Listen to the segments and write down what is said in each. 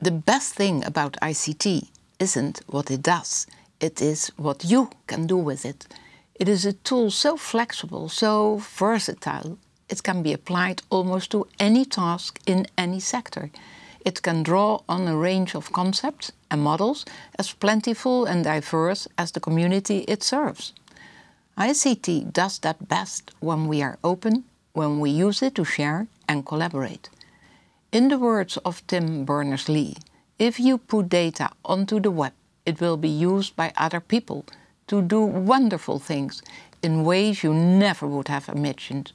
The best thing about ICT isn't what it does, it is what you can do with it. It is a tool so flexible, so versatile, it can be applied almost to any task in any sector. It can draw on a range of concepts and models as plentiful and diverse as the community it serves. ICT does that best when we are open, when we use it to share and collaborate. In the words of Tim Berners-Lee, if you put data onto the web, it will be used by other people to do wonderful things in ways you never would have imagined.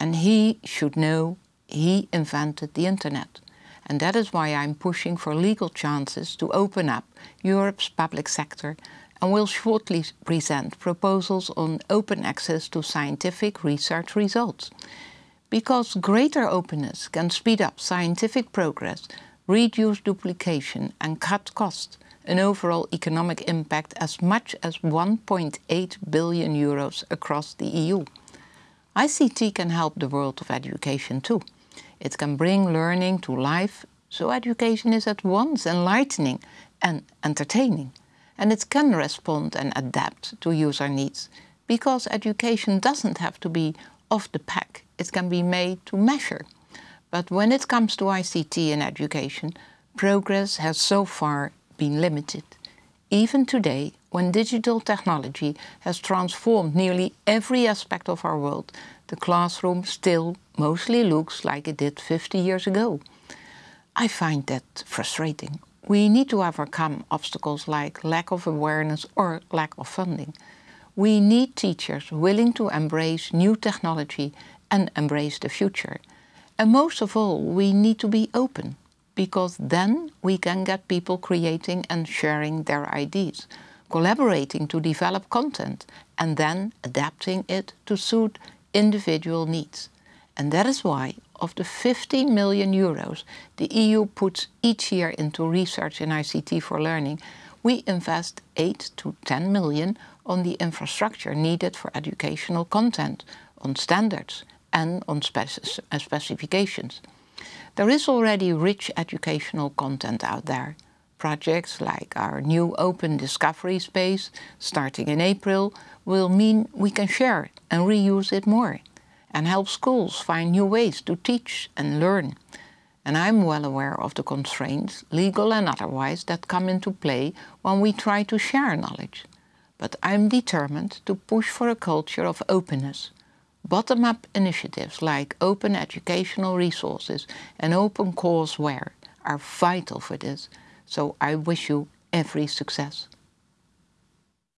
And he should know he invented the internet. And that is why I'm pushing for legal chances to open up Europe's public sector and will shortly present proposals on open access to scientific research results. Because greater openness can speed up scientific progress, reduce duplication and cut costs, an overall economic impact as much as 1.8 billion euros across the EU. ICT can help the world of education too. It can bring learning to life, so education is at once enlightening and entertaining. And it can respond and adapt to user needs, because education doesn't have to be off the pack, it can be made to measure. But when it comes to ICT in education, progress has so far been limited. Even today, when digital technology has transformed nearly every aspect of our world, the classroom still mostly looks like it did 50 years ago. I find that frustrating. We need to overcome obstacles like lack of awareness or lack of funding. We need teachers willing to embrace new technology and embrace the future. And most of all, we need to be open, because then we can get people creating and sharing their ideas, collaborating to develop content, and then adapting it to suit individual needs. And that is why of the 50 million euros the EU puts each year into research in ICT for learning, we invest 8 to 10 million on the infrastructure needed for educational content, on standards and on uh, specifications. There is already rich educational content out there. Projects like our new open discovery space, starting in April, will mean we can share and reuse it more and help schools find new ways to teach and learn. And I'm well aware of the constraints, legal and otherwise, that come into play when we try to share knowledge. But I'm determined to push for a culture of openness. Bottom-up initiatives like open educational resources and open courseware are vital for this, so I wish you every success.